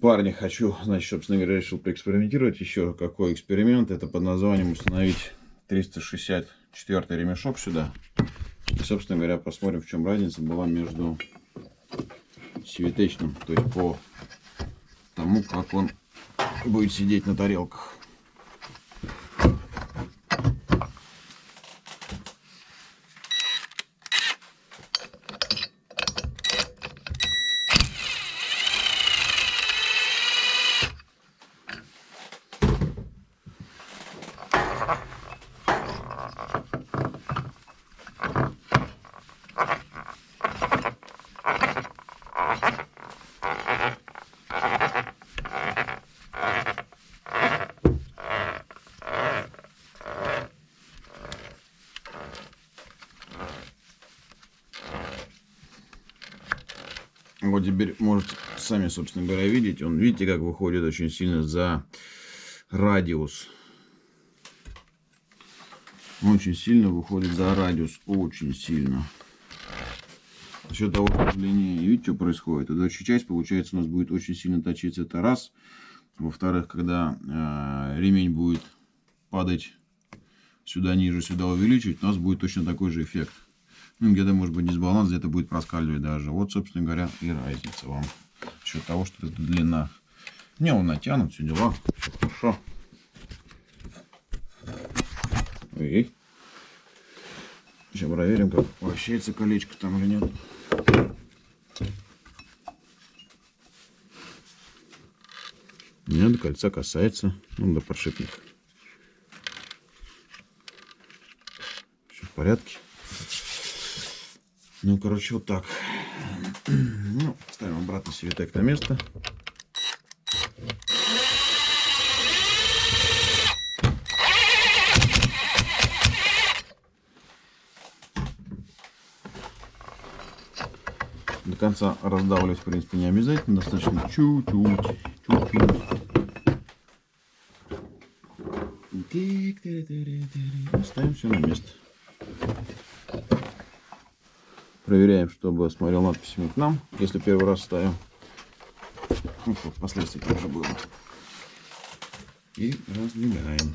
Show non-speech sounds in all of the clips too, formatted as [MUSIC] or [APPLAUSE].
Парни, хочу, значит, собственно говоря, решил поэкспериментировать еще. Какой эксперимент? Это под названием установить 364 ремешок сюда. И, собственно говоря, посмотрим, в чем разница была между светочным, то есть по тому, как он будет сидеть на тарелках. Вот теперь можете сами, собственно говоря, видеть. Он, видите, как выходит очень сильно за радиус. Очень сильно выходит за радиус. Очень сильно. За счет того, что длиннее, видите, что происходит? Эта часть, получается, у нас будет очень сильно точиться. Это раз. Во-вторых, когда э, ремень будет падать сюда ниже, сюда увеличивать, у нас будет точно такой же эффект. Ну, где-то может быть дисбаланс, где-то будет проскальзывать даже. Вот, собственно говоря, и разница вам. За счет того, что это длина. Не, он натянут, все дела. Все хорошо. И сейчас проверим, как вращается колечко там или нет. Кольца касается. Ну, до подшипника. Все в порядке. Ну, короче, вот так. [CLEARS THROAT] Ну, ставим обратно светок на место. Конца раздавливать, в принципе, не обязательно. Достаточно чуть-чуть. Ставим все на место. Проверяем, чтобы смотрел надписями к нам, если первый раз ставим. Ну, впоследствии тоже было. И раздвигаем.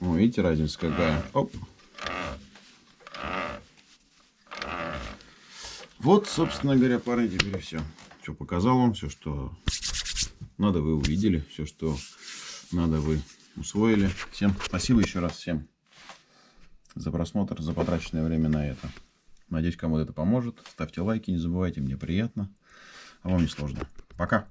О, видите, разница какая? Оп. Вот, собственно говоря, парни, теперь все. Все показал вам, все, что надо, вы увидели. Все, что надо, вы усвоили. Всем спасибо еще раз всем за просмотр, за потраченное время на это. Надеюсь, кому-то это поможет. Ставьте лайки, не забывайте, мне приятно. А вам не сложно. Пока.